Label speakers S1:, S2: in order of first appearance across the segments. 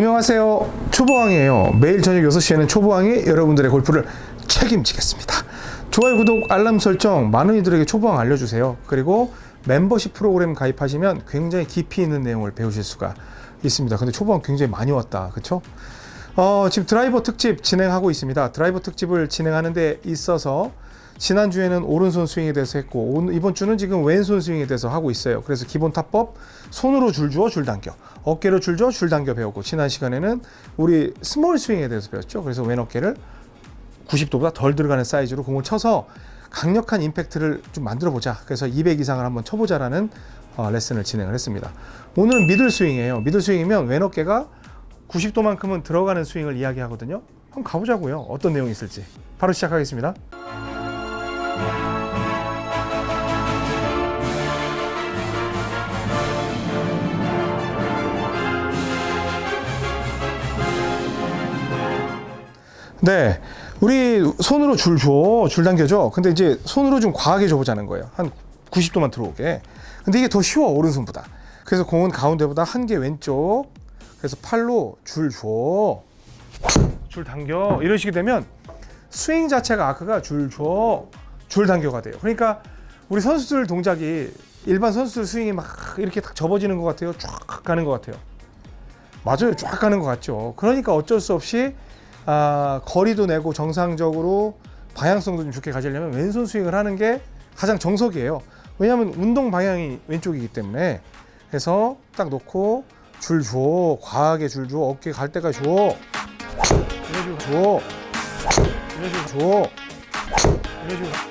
S1: 안녕하세요. 초보왕이에요. 매일 저녁 6시에는 초보왕이 여러분들의 골프를 책임지겠습니다. 좋아요 구독 알람 설정 많은 이들에게 초보왕 알려주세요. 그리고 멤버십 프로그램 가입하시면 굉장히 깊이 있는 내용을 배우실 수가 있습니다. 근데 초보왕 굉장히 많이 왔다. 그쵸? 어, 지금 드라이버 특집 진행하고 있습니다. 드라이버 특집을 진행하는 데 있어서 지난주에는 오른손 스윙에 대해서 했고 이번 주는 지금 왼손 스윙에 대해서 하고 있어요. 그래서 기본 타법 손으로 줄 주어 줄 당겨. 어깨로 줄 주어 줄 당겨 배우고 지난 시간에는 우리 small swing에 대해서 배웠죠. 그래서 왼 어깨를 90도보다 덜 들어가는 사이즈로 공을 쳐서 강력한 임팩트를 좀 만들어 보자. 그래서 200 이상을 한번 쳐보자 라는 어, 레슨을 진행을 했습니다. 오늘은 middle swing이에요. middle swing이면 왼 어깨가 90도만큼은 들어가는 스윙을 이야기하거든요. 한번 가보자고요. 어떤 내용이 있을지. 바로 시작하겠습니다 네, 우리 손으로 줄 줘, 줄 당겨줘. 근데 이제 손으로 좀 과하게 줘보자는 거예요. 한 90도만 들어오게. 근데 이게 더 쉬워 오른손보다. 그래서 공은 가운데보다 한 개 왼쪽. 그래서 팔로 줄 줘, 줄 당겨 식이 되면 스윙 자체가 아크가 줄 줘, 줄 당겨가 돼요. 그러니까 우리 선수들 동작이 일반 선수들 스윙이 막 이렇게 딱 접어지는 것 같아요. 쫙 가는 것 같아요. 맞아요. 쫙 가는 것 같죠. 그러니까 어쩔 수 없이 아, 거리도 내고 정상적으로 방향성도 좀 좋게 가지려면 왼손 스윙을 하는 게 가장 정석이에요. 왜냐하면 운동 방향이 왼쪽이기 때문에 해서 딱 놓고 줄 줘, 과하게 줄 줘, 어깨 갈 때까지 줘, 식으로 줘, 식으로 줘, 식으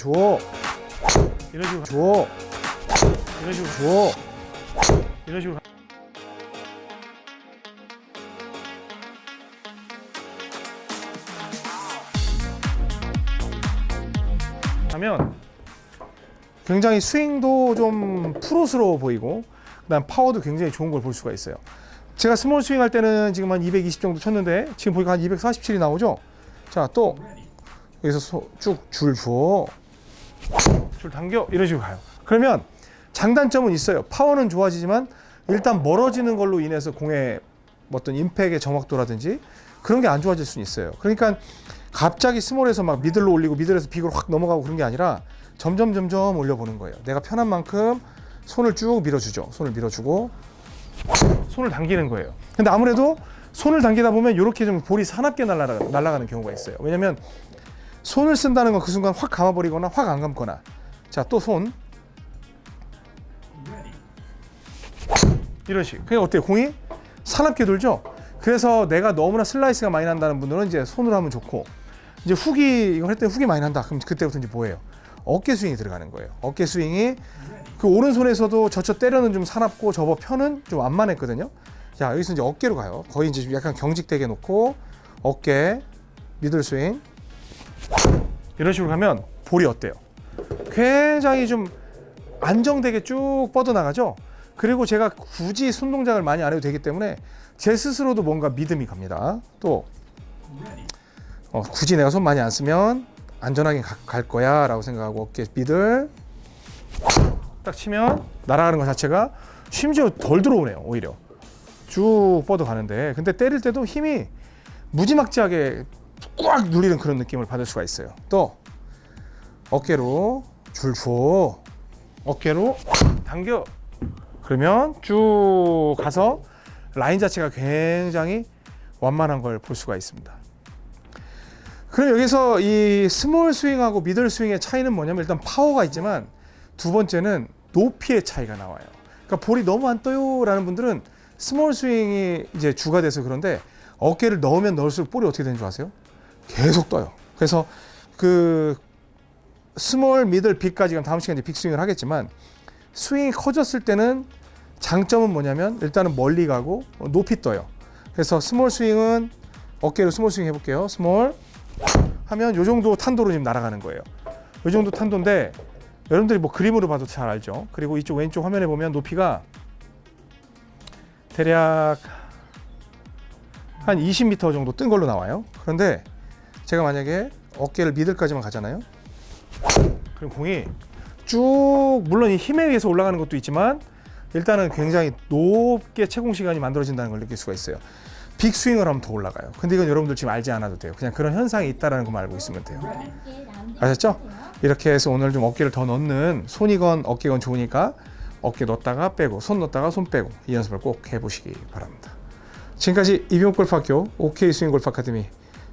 S1: 줘. 이런 식으로 줘. 이런 식으로 줘. 이런 식으로. 하면 굉장히 스윙도 좀 프로스러워 보이고 그다음 파워도 굉장히 좋은 걸 볼 수가 있어요. 제가 small swing 할 때는 지금 한 220 정도 쳤는데 지금 보니까 한 247이 나오죠. 자, 또 여기서 쭉 줄 줘. 줄 당겨 이런 식으로 가요. 그러면 장단점은 있어요. 파워는 좋아지지만 일단 멀어지는 걸로 인해서 공의 어떤 임팩의 정확도라든지 그런 게 안 좋아질 수는 있어요. 그러니까 갑자기 스몰에서 막 미들로 올리고 미들에서 빅으로 확 넘어가고 그런 게 아니라 점점 점점 올려보는 거예요. 내가 편한 만큼 손을 쭉 밀어주죠. 손을 밀어주고 손을 당기는 거예요. 근데 아무래도 손을 당기다 보면 이렇게 좀 볼이 사납게 날아가, 날아가는 경우가 있어요. 왜냐면 손을 쓴다는 건 그 순간 확 감아버리거나 확 안 감거나. 자 또 손. 이런 식. 그게 어때요? 공이? 사납게 돌죠? 그래서 내가 너무나 슬라이스가 많이 난다는 분들은 이제 손으로 하면 좋고. 이제 훅이 이거 할 때 훅이 많이 난다. 그럼 그때부터 이제 뭐예요? 어깨 스윙이 들어가는 거예요. 어깨 스윙이 그 오른손에서도 젖혀 때려는 좀 사납고 접어 펴는 좀 완만했거든요. 자 여기서 이제 어깨로 가요. 거의 이제 좀 약간 경직되게 놓고 어깨 미들 스윙 이런 식으로 가면 볼이 어때요? 굉장히 좀 안정되게 쭉 뻗어나가죠? 그리고 제가 굳이 손 동작을 많이 안 해도 되기 때문에 제 스스로도 뭔가 믿음이 갑니다. 또 어, 굳이 내가 손 많이 안 쓰면 안전하게 가- 갈 거야 라고 생각하고 어깨 미들 딱 치면 날아가는 것 자체가 심지어 덜 들어오네요 오히려 쭉 뻗어 가는데 근데 때릴 때도 힘이 무지막지하게 꽉 누르는 그런 느낌을 받을 수가 있어요. 또 어깨로 줄 줘. 어깨로 당겨. 그러면 쭉 가서 라인 자체가 굉장히 완만한 걸 볼 수가 있습니다. 그럼 여기서 이 small swing하고 middle swing의 차이는 뭐냐면 일단 파워가 있지만 두 번째는 높이의 차이가 나와요. 그러니까 볼이 너무 안 떠요 라는 분들은 small 스윙이 이제 주가 돼서 그런데 어깨를 넣으면 넣을수록 볼이 어떻게 되는 줄 아세요? 계속 떠요. 그래서 그 small, middle, big까지 그럼 다음 시간에 big 스윙을 하겠지만 스윙이 커졌을 때는 장점은 뭐냐면 일단은 멀리 가고 높이 떠요. 그래서 small 스윙은 어깨로 small 스윙 해볼게요. small 하면 요 정도 탄도로 지금 날아가는 거예요. 요 정도 탄도인데 여러분들이 뭐 그림으로 봐도 잘 알죠. 그리고 이쪽 왼쪽 화면에 보면 높이가 대략 한 20m 정도 뜬 걸로 나와요. 그런데 제가 만약에 어깨를 미들까지만 가잖아요. 그럼 공이 쭉 물론 이 힘에 의해서 올라가는 것도 있지만 일단은 굉장히 높게 채공 시간이 만들어진다는 걸 느낄 수가 있어요. 빅 스윙을 하면 더 올라가요. 근데 이건 여러분들 지금 알지 않아도 돼요. 그냥 그런 현상이 있다라는 것만 알고 있으면 돼요. 아셨죠? 이렇게 해서 오늘 좀 어깨를 더 넣는 손이건 어깨건 좋으니까 어깨 넣었다가 빼고 손 넣었다가 손 빼고 이 연습을 꼭 해보시기 바랍니다. 지금까지 이병골프학교 OK 스윙 골프 아카데미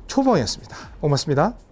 S1: 초봉이었습니다. 고맙습니다.